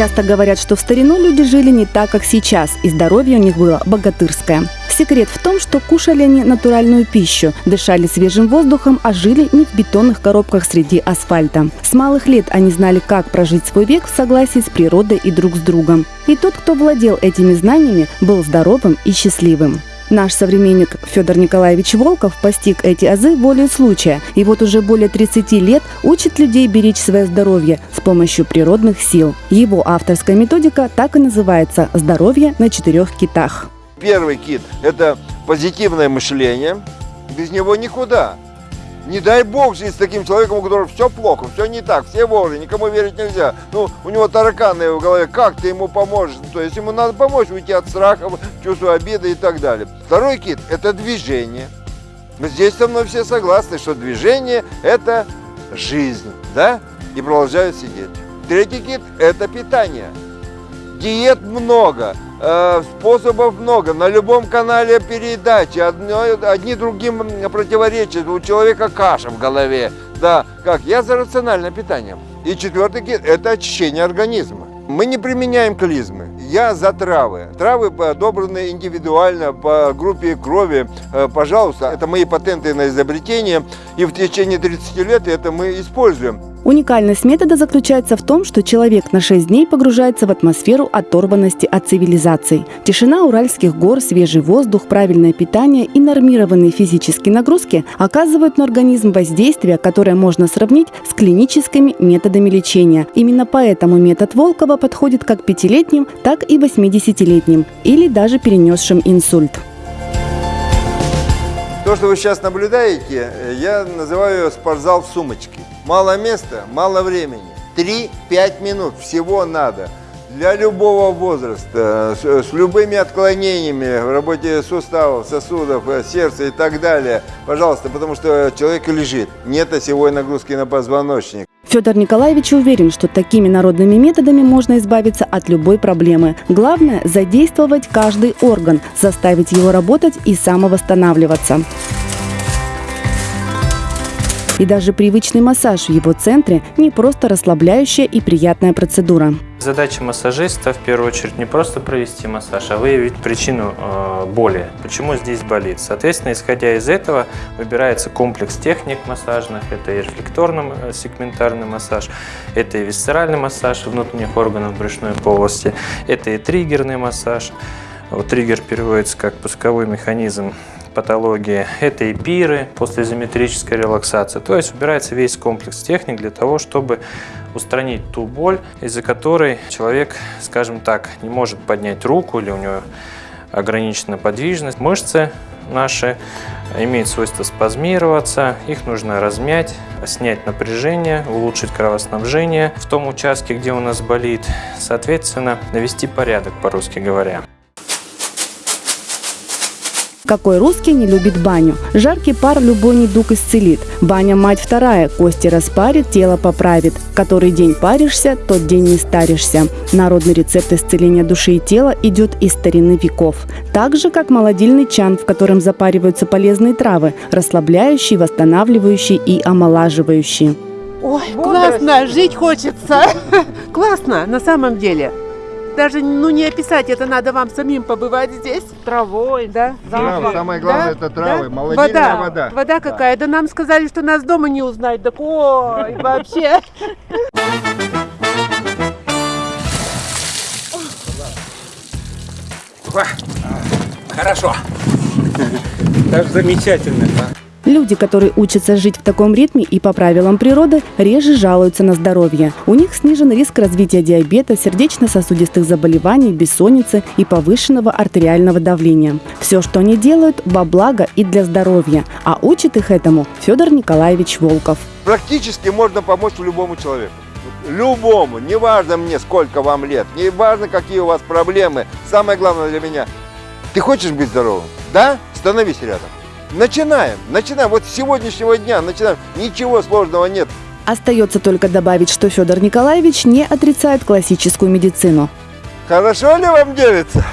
Часто говорят, что в старину люди жили не так, как сейчас, и здоровье у них было богатырское. Секрет в том, что кушали они натуральную пищу, дышали свежим воздухом, а жили не в бетонных коробках среди асфальта. С малых лет они знали, как прожить свой век в согласии с природой и друг с другом. И тот, кто владел этими знаниями, был здоровым и счастливым. Наш современник Федор Николаевич Волков постиг эти азы волей случая и вот уже более 30 лет учит людей беречь свое здоровье с помощью природных сил. Его авторская методика так и называется «Здоровье на четырех китах». Первый кит – это позитивное мышление. Без него никуда. Не дай бог жить с таким человеком, у которого все плохо, все не так, все вожи, никому верить нельзя. Ну, у него тараканы в голове, как ты ему поможешь? То есть ему надо помочь уйти от страха, чувства обиды и так далее. Второй кит – это движение. Здесь со мной все согласны, что движение – это жизнь, да? И продолжают сидеть. Третий кит – это питание. Диет много, э, способов много. На любом канале передачи. Одни другим противоречат. У человека каша в голове. Да, как? Я за рациональное питание. И четвертый – это очищение организма. Мы не применяем клизмы. Я за травы. Травы подобраны индивидуально по группе крови. Э, пожалуйста, это мои патенты на изобретение. И в течение 30 лет это мы используем. Уникальность метода заключается в том, что человек на 6 дней погружается в атмосферу оторванности от цивилизаций. Тишина уральских гор, свежий воздух, правильное питание и нормированные физические нагрузки оказывают на организм воздействие, которое можно сравнить с клиническими методами лечения. Именно поэтому метод Волкова подходит как пятилетним, так и 80-летним или даже перенесшим инсульт. То, что вы сейчас наблюдаете, я называю спортзал в сумочке. Мало места, мало времени. 3-5 минут всего надо. Для любого возраста, с, любыми отклонениями в работе суставов, сосудов, э, сердца и так далее. Пожалуйста, потому что человек лежит, нет осевой нагрузки на позвоночник. Федор Николаевич уверен, что такими народными методами можно избавиться от любой проблемы. Главное – задействовать каждый орган, заставить его работать и самовосстанавливаться. И даже привычный массаж в его центре не просто расслабляющая и приятная процедура. Задача массажиста в первую очередь не просто провести массаж, а выявить причину э, боли, почему здесь болит. Соответственно, исходя из этого, выбирается комплекс техник массажных. Это и рефлекторно-сегментарный э, массаж, это и висцеральный массаж внутренних органов брюшной полости, это и триггерный массаж. Вот триггер переводится как пусковой механизм патологии, это и пиры после изометрической релаксации. То есть убирается весь комплекс техник для того, чтобы устранить ту боль, из-за которой человек, скажем так, не может поднять руку или у него ограничена подвижность. Мышцы наши имеют свойство спазмироваться, их нужно размять, снять напряжение, улучшить кровоснабжение в том участке, где у нас болит, соответственно, навести порядок, по-русски говоря. Какой русский не любит баню? Жаркий пар любой недуг исцелит. Баня мать вторая, кости распарит, тело поправит. Который день паришься, тот день не старишься. Народный рецепт исцеления души и тела идет из старины веков. Так же, как молодильный чан, в котором запариваются полезные травы, расслабляющие, восстанавливающие и омолаживающие. Ой, классно, жить хочется. Классно, на самом деле даже ну, не описать, это надо вам самим побывать здесь. Травой, да? Трава, самое главное, да? это травы, да? молодильная вода. вода. Вода какая? Да. да нам сказали, что нас дома не узнать. Так ой, вообще. Хорошо. Так замечательно. Люди, которые учатся жить в таком ритме и по правилам природы, реже жалуются на здоровье. У них снижен риск развития диабета, сердечно-сосудистых заболеваний, бессонницы и повышенного артериального давления. Все, что они делают, во благо и для здоровья. А учит их этому Федор Николаевич Волков. Практически можно помочь любому человеку. Любому, неважно мне, сколько вам лет, неважно, какие у вас проблемы. Самое главное для меня, ты хочешь быть здоровым? Да? Становись рядом. Начинаем, начинаем. Вот с сегодняшнего дня начинаем. Ничего сложного нет. Остается только добавить, что Федор Николаевич не отрицает классическую медицину. Хорошо ли вам делится?